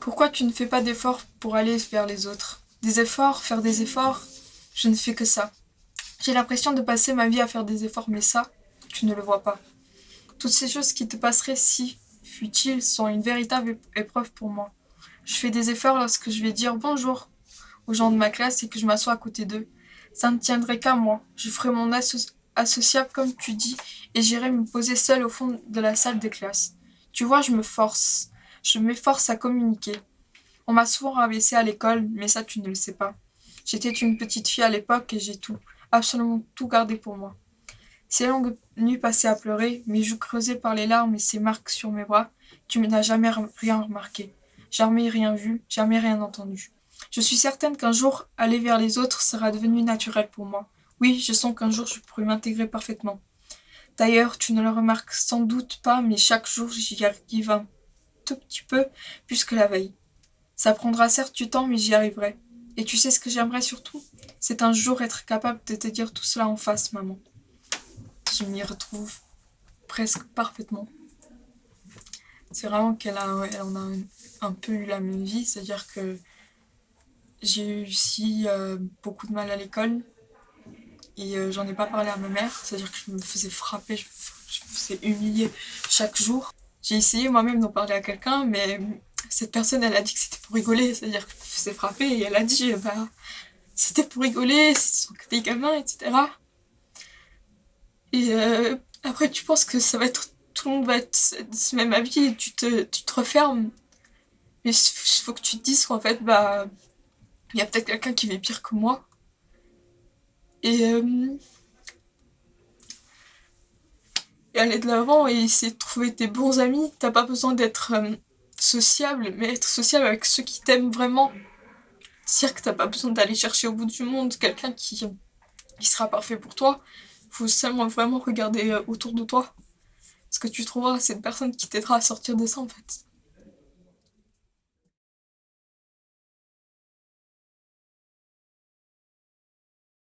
Pourquoi tu ne fais pas d'efforts pour aller vers les autres? Des efforts, faire des efforts? Je ne fais que ça. J'ai l'impression de passer ma vie à faire des efforts, mais ça, tu ne le vois pas. Toutes ces choses qui te passeraient si futiles sont une véritable épreuve pour moi. Je fais des efforts lorsque je vais dire bonjour aux gens de ma classe et que je m'assois à côté d'eux. Ça ne tiendrait qu'à moi. Je ferai mon associable comme tu dis et j'irai me poser seule au fond de la salle de classe. Tu vois, je me force. Je m'efforce à communiquer. On m'a souvent rabaissé à l'école, mais ça tu ne le sais pas. J'étais une petite fille à l'époque et j'ai tout, absolument tout gardé pour moi. Ces longues nuits passées à pleurer, mes joues creusées par les larmes et ces marques sur mes bras, tu n'as jamais rien remarqué, jamais rien vu, jamais rien entendu. Je suis certaine qu'un jour, aller vers les autres sera devenu naturel pour moi. Oui, je sens qu'un jour je pourrai m'intégrer parfaitement. D'ailleurs, tu ne le remarques sans doute pas, mais chaque jour j'y arrive petit peu plus que la veille. Ça prendra certes du temps, mais j'y arriverai. Et tu sais ce que j'aimerais surtout? C'est un jour être capable de te dire tout cela en face, maman. Je m'y retrouve presque parfaitement. C'est vraiment qu'elle a, elle en a un, peu eu la même vie, c'est-à-dire que j'ai eu aussi euh, beaucoup de mal à l'école et euh, j'en ai pas parlé à ma mère, c'est-à-dire que je me faisais frapper, je me faisais humilier chaque jour. J'ai essayé moi-même d'en parler à quelqu'un, mais cette personne, elle a dit que c'était pour rigoler, c'est-à-dire que je me faisais frapper, et elle a dit, bah, c'était pour rigoler, ce sont que des gamins, etc. Et euh, après, tu penses que ça va être, tout le monde va être ce même avis, et tu te, tu te refermes. Mais il faut que tu te dises qu'en fait, bah, il y a peut-être quelqu'un qui vit pire que moi. Et, euh, et aller de l'avant et essayer de trouver tes bons amis. T'as pas besoin d'être euh, sociable, mais être sociable avec ceux qui t'aiment vraiment. C'est-à-dire que t'as pas besoin d'aller chercher au bout du monde quelqu'un qui, qui sera parfait pour toi. Faut seulement vraiment regarder euh, autour de toi. Parce que tu trouveras cette personne qui t'aidera à sortir de ça en fait.